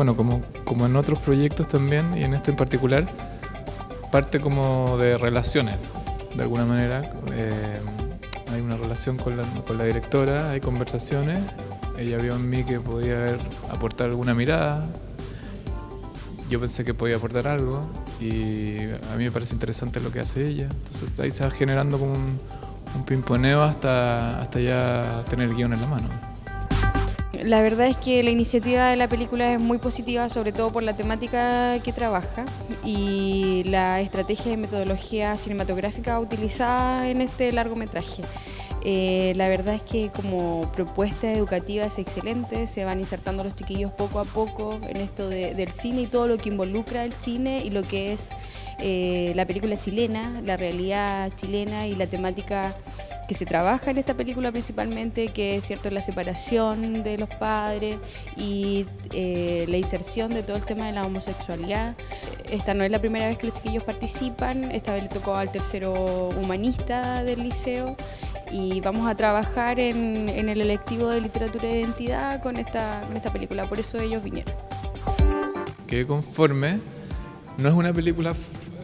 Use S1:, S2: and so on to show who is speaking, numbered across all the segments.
S1: bueno, como, como en otros proyectos también, y en este en particular, parte como de relaciones, de alguna manera. Eh, hay una relación con la, con la directora, hay conversaciones. Ella vio en mí que podía aportar alguna mirada. Yo pensé que podía aportar algo y a mí me parece interesante lo que hace ella. Entonces ahí se va generando como un, un pimponeo hasta, hasta ya tener el guion en la mano.
S2: La verdad es que la iniciativa de la película es muy positiva, sobre todo por la temática que trabaja y la estrategia y metodología cinematográfica utilizada en este largometraje. Eh, la verdad es que como propuesta educativa es excelente, se van insertando los chiquillos poco a poco en esto del cine y todo lo que involucra el cine y lo que es eh, la película chilena, la realidad chilena y la temática que se trabaja en esta película principalmente, que es cierto la separación de los padres y eh, la inserción de todo el tema de la homosexualidad. Esta no es la primera vez que los chiquillos participan, esta vez le tocó al tercero humanista del liceo y vamos a trabajar en, el electivo de literatura de identidad con esta, con esta película, por eso ellos vinieron.
S1: Quedé conforme, no es una película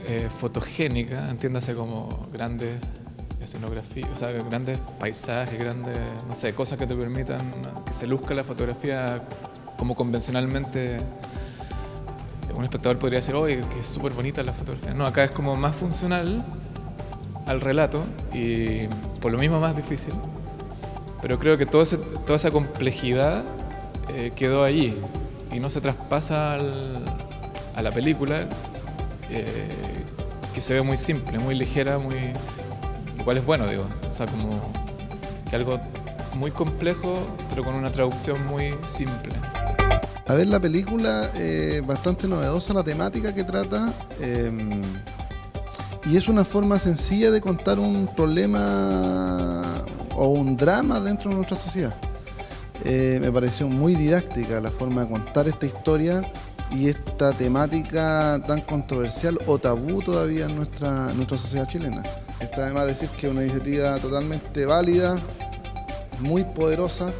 S1: eh, fotogénica, entiéndase como grandes escenografía, o sea, grandes paisajes, grandes, no sé, cosas que te permitan que se luzca la fotografía como convencionalmente un espectador podría decir, oye, que es súper bonita la fotografía. No, acá es como más funcional al relato y por lo mismo más difícil, pero creo que todo toda esa complejidad eh, quedó allí y no se traspasa a la película, eh, que se ve muy simple, muy ligera, muy cual es bueno, digo. O sea, como que algo muy complejo, pero con una traducción muy simple.
S3: A ver, la película eh, bastante novedosa, la temática que trata, em, y es una forma sencilla de contar un problema o un drama dentro de nuestra sociedad. Eh, me pareció muy didáctica la forma de contar esta historia y esta temática tan controversial o tabú todavía en nuestra, nuestra sociedad chilena. Está además decir que es una iniciativa totalmente válida, muy poderosa,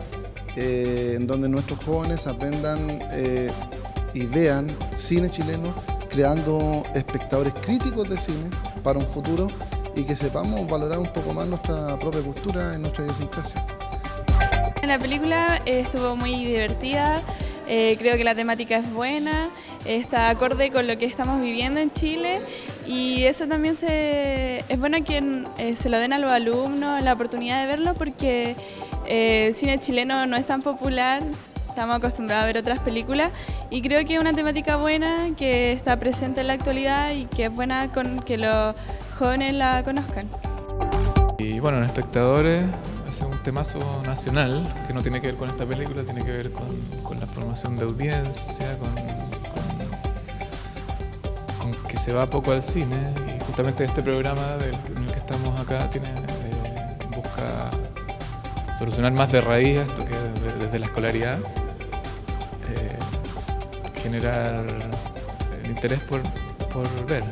S3: eh, en donde nuestros jóvenes aprendan eh, y vean cine chileno, creando espectadores críticos de cine para un futuro y que sepamos valorar un poco más nuestra propia cultura y nuestra idiosincrasia.
S4: La película estuvo muy divertida, eh, creo que la temática es buena, está acorde con lo que estamos viviendo en Chile y eso también se, es bueno que eh, se lo den a los alumnos la oportunidad de verlo porque eh, el cine chileno no es tan popular, estamos acostumbrados a ver otras películas y creo que es una temática buena que está presente en la actualidad y que es buena con que los jóvenes la conozcan.
S1: Y bueno, los espectadores es un temazo nacional que no tiene que ver con esta película, tiene que ver con, con la formación de audiencia, con, con, que se va poco al cine y justamente este programa en el que estamos acá tiene, eh, busca solucionar más de raíz esto que desde la escolaridad, eh, generar el interés por, por ver.